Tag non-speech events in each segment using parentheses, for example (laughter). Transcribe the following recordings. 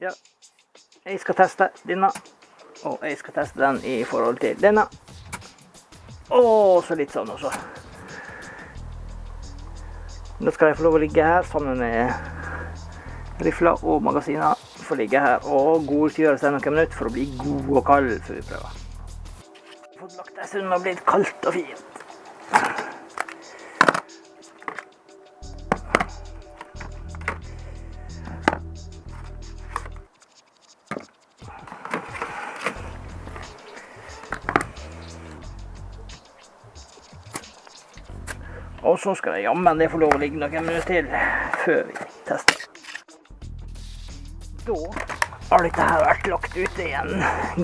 Ja. Jeg skal teste denne. Og jeg skal teste den i forhold til denne. Og så litt sånn også. Nå skal jeg få lov å ligge her sammen med rifla og magasiner. Få ligge her og godgjøre seg noen minutter for å bli god og kald før vi prøver. Fått lagt en stund og blitt kaldt og fint. Og så skal jeg jammen det få lov å ligge noen minutter til før vi tester. Da har dette her vært lagt ute i en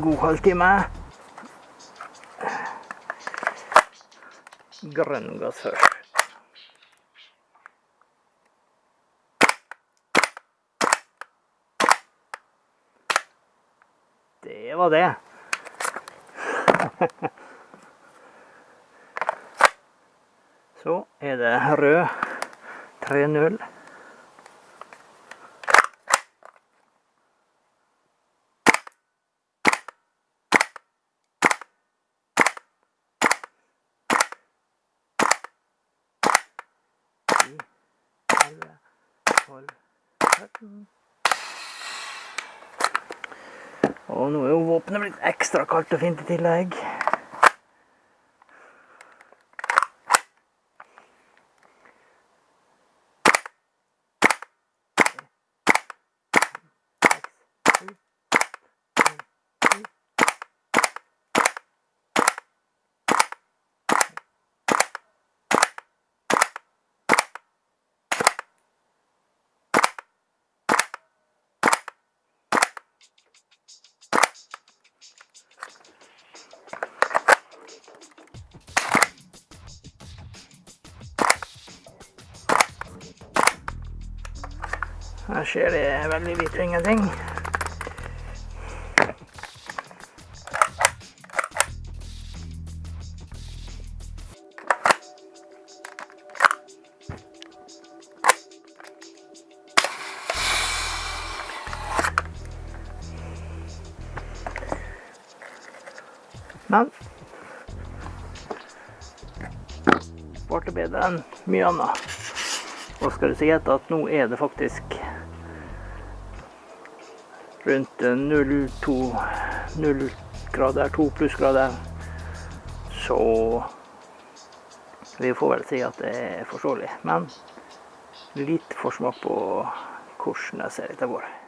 god halvtime. Grønn gass først. Det var det. (laughs) Så er det rød 3-0. Og nå er jo våpenet blitt ekstra kaldt og fint i tillegg. Her skjer det veldig lite ingenting. Men det bedre enn mye annet. Og skal du si at nå er det faktisk rundt 0,2 0 grader, 2 plussgrader. Så vi får vel si at det er forståelig. Men litt forsmak på hvordan det ser av går.